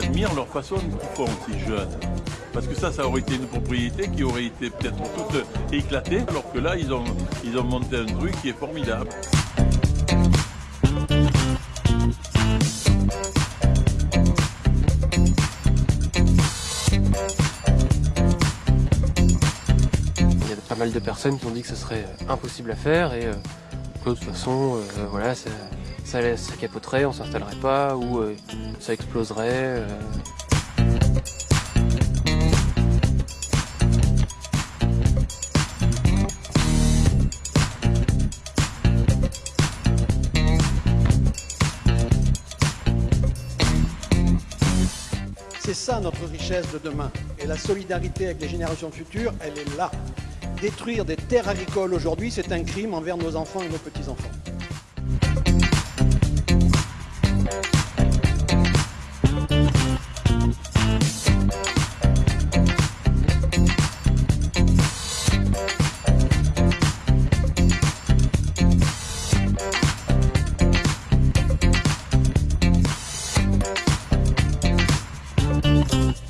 j'admire leur façon qu'ils font, ces jeunes. Parce que ça, ça aurait été une propriété qui aurait été peut-être toute éclatée, alors que là, ils ont, ils ont monté un truc qui est formidable. Il y a pas mal de personnes qui ont dit que ce serait impossible à faire et euh, de toute façon, euh, voilà, ça, ça, ça capoterait, on s'installerait pas ou euh, ça exploserait. euh. C'est ça notre richesse de demain. Et la solidarité avec les générations futures, elle est là. Détruire des terres agricoles aujourd'hui, c'est un crime envers nos enfants et nos petits-enfants. Bye.